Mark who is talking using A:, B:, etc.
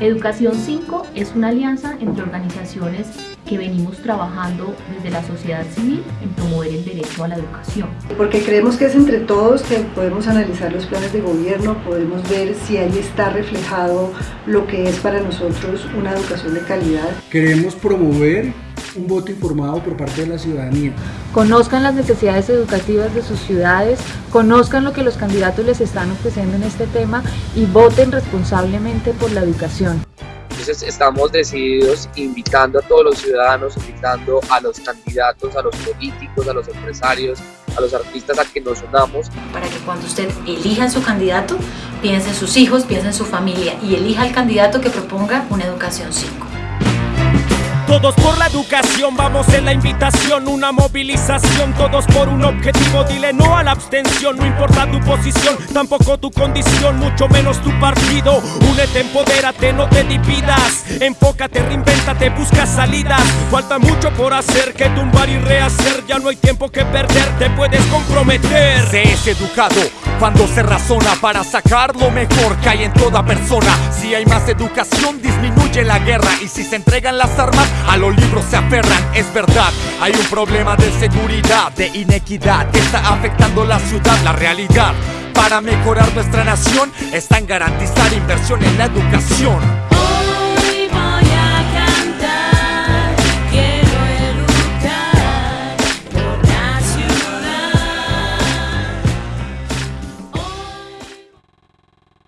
A: Educación 5 es una alianza entre organizaciones que venimos trabajando desde la sociedad civil en promover el derecho a la educación.
B: Porque creemos que es entre todos que podemos analizar los planes de gobierno, podemos ver si ahí está reflejado lo que es para nosotros una educación de calidad.
C: Queremos promover un voto informado por parte de la ciudadanía.
D: Conozcan las necesidades educativas de sus ciudades, conozcan lo que los candidatos les están ofreciendo en este tema y voten responsablemente por la educación.
E: Entonces estamos decididos invitando a todos los ciudadanos, invitando a los candidatos, a los políticos, a los empresarios, a los artistas a que nos unamos.
F: Para que cuando usted elija en su candidato, piense en sus hijos, piense en su familia y elija al candidato que proponga una educación 5.
G: Todos por la educación, vamos en la invitación, una movilización, todos por un objetivo, dile no a la abstención, no importa tu posición, tampoco tu condición, mucho menos tu partido. Únete, empodérate, no te dividas, enfócate, reinvéntate, busca salidas. Falta mucho por hacer, que tumbar y rehacer, ya no hay tiempo que perder, te puedes comprometer.
H: Se es educado cuando se razona para sacar lo mejor que hay en toda persona. Si hay más educación, disminuye la guerra y si se entregan las armas, a los libros se aferran, es verdad. Hay un problema de seguridad, de inequidad que está afectando la ciudad, la realidad. Para mejorar nuestra nación está en garantizar inversión en la educación.